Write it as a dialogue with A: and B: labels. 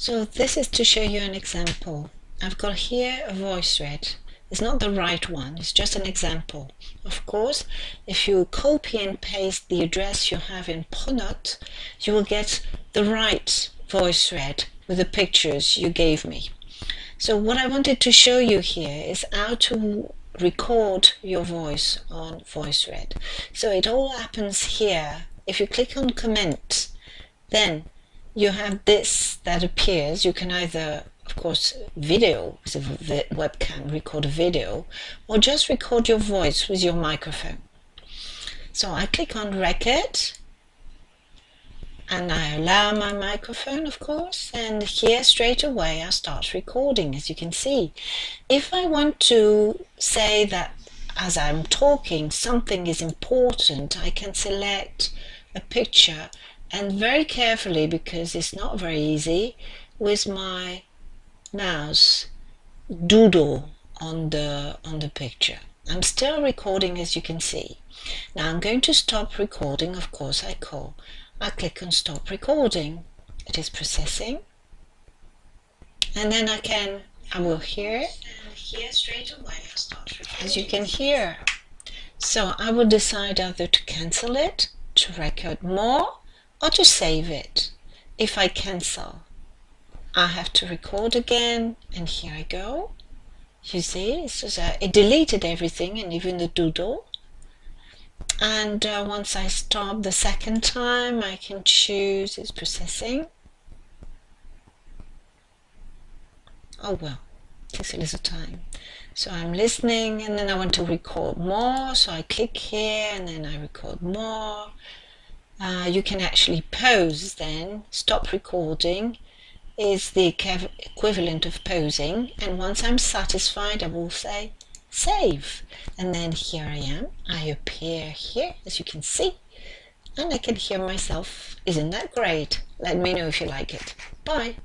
A: So this is to show you an example. I've got here a VoiceThread. It's not the right one, it's just an example. Of course, if you copy and paste the address you have in Pronote, you will get the right VoiceThread with the pictures you gave me. So what I wanted to show you here is how to record your voice on VoiceThread. So it all happens here. If you click on comment, then you have this that appears. You can either, of course, video with a webcam, record a video, or just record your voice with your microphone. So I click on record and I allow my microphone of course and here straight away I start recording as you can see. If I want to say that as I'm talking something is important I can select a picture and very carefully because it's not very easy with my mouse doodle on the on the picture. I'm still recording as you can see. Now I'm going to stop recording of course I call I click on stop recording. It is processing. And then I can, I will hear it. Here straight away I start. As you can hear. So I will decide either to cancel it, to record more, or to save it. If I cancel, I have to record again, and here I go. You see, so it deleted everything and even the doodle. And uh, once I stop the second time I can choose it's processing. Oh well takes a little time. So I'm listening and then I want to record more. So I click here and then I record more uh, you can actually pause then. Stop recording is the equivalent of posing. And once I'm satisfied I will say save. And then here I am. I appear here as you can see. And I can hear myself. Isn't that great? Let me know if you like it. Bye